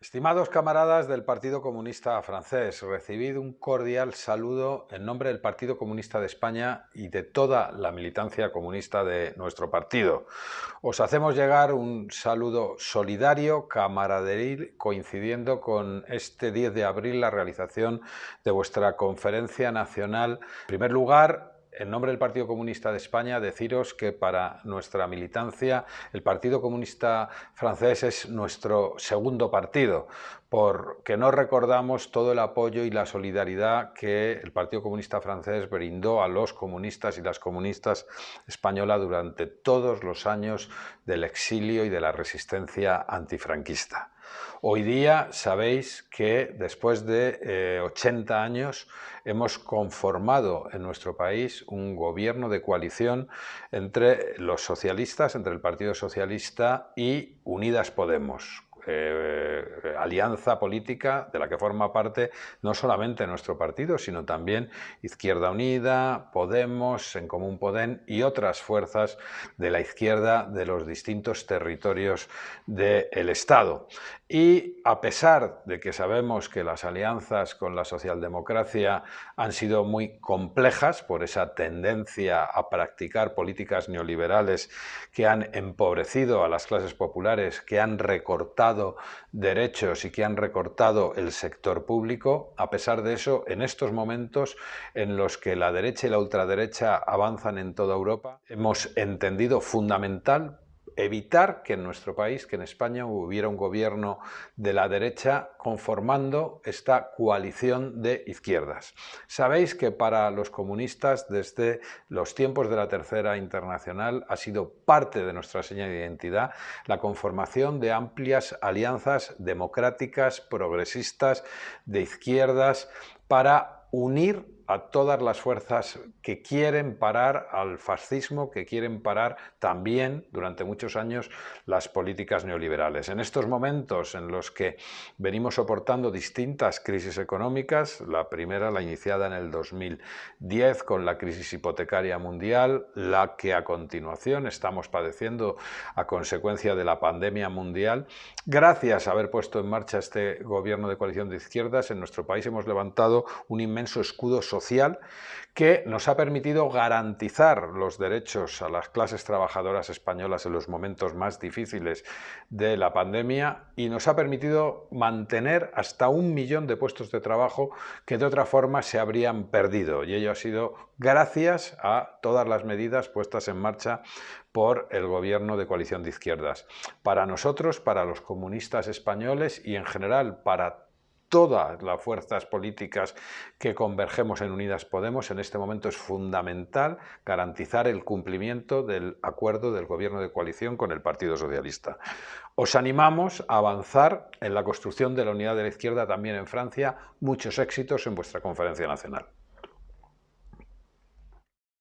Estimados camaradas del Partido Comunista francés, recibid un cordial saludo en nombre del Partido Comunista de España y de toda la militancia comunista de nuestro partido. Os hacemos llegar un saludo solidario, camaraderil, coincidiendo con este 10 de abril la realización de vuestra conferencia nacional. En primer lugar, en nombre del Partido Comunista de España, deciros que para nuestra militancia el Partido Comunista francés es nuestro segundo partido, porque no recordamos todo el apoyo y la solidaridad que el Partido Comunista francés brindó a los comunistas y las comunistas españolas durante todos los años del exilio y de la resistencia antifranquista. Hoy día sabéis que después de 80 eh, años hemos conformado en nuestro país un gobierno de coalición entre los socialistas, entre el Partido Socialista y Unidas Podemos, eh, alianza política de la que forma parte no solamente nuestro partido, sino también Izquierda Unida, Podemos, En Común Podem y otras fuerzas de la izquierda de los distintos territorios del Estado. Y a pesar de que sabemos que las alianzas con la socialdemocracia han sido muy complejas por esa tendencia a practicar políticas neoliberales que han empobrecido a las clases populares, que han recortado derechos y que han recortado el sector público, a pesar de eso, en estos momentos en los que la derecha y la ultraderecha avanzan en toda Europa, hemos entendido fundamental evitar que en nuestro país, que en España hubiera un gobierno de la derecha conformando esta coalición de izquierdas. Sabéis que para los comunistas desde los tiempos de la Tercera Internacional ha sido parte de nuestra señal de identidad la conformación de amplias alianzas democráticas, progresistas, de izquierdas, para unir a todas las fuerzas que quieren parar al fascismo, que quieren parar también, durante muchos años, las políticas neoliberales. En estos momentos en los que venimos soportando distintas crisis económicas, la primera la iniciada en el 2010 con la crisis hipotecaria mundial, la que a continuación estamos padeciendo a consecuencia de la pandemia mundial, gracias a haber puesto en marcha este gobierno de coalición de izquierdas, en nuestro país hemos levantado un inmenso escudo social que nos ha permitido garantizar los derechos a las clases trabajadoras españolas en los momentos más difíciles de la pandemia y nos ha permitido mantener hasta un millón de puestos de trabajo que de otra forma se habrían perdido y ello ha sido gracias a todas las medidas puestas en marcha por el gobierno de coalición de izquierdas. Para nosotros, para los comunistas españoles y en general para todas las fuerzas políticas que convergemos en Unidas Podemos, en este momento es fundamental garantizar el cumplimiento del acuerdo del gobierno de coalición con el Partido Socialista. Os animamos a avanzar en la construcción de la unidad de la izquierda también en Francia. Muchos éxitos en vuestra conferencia nacional.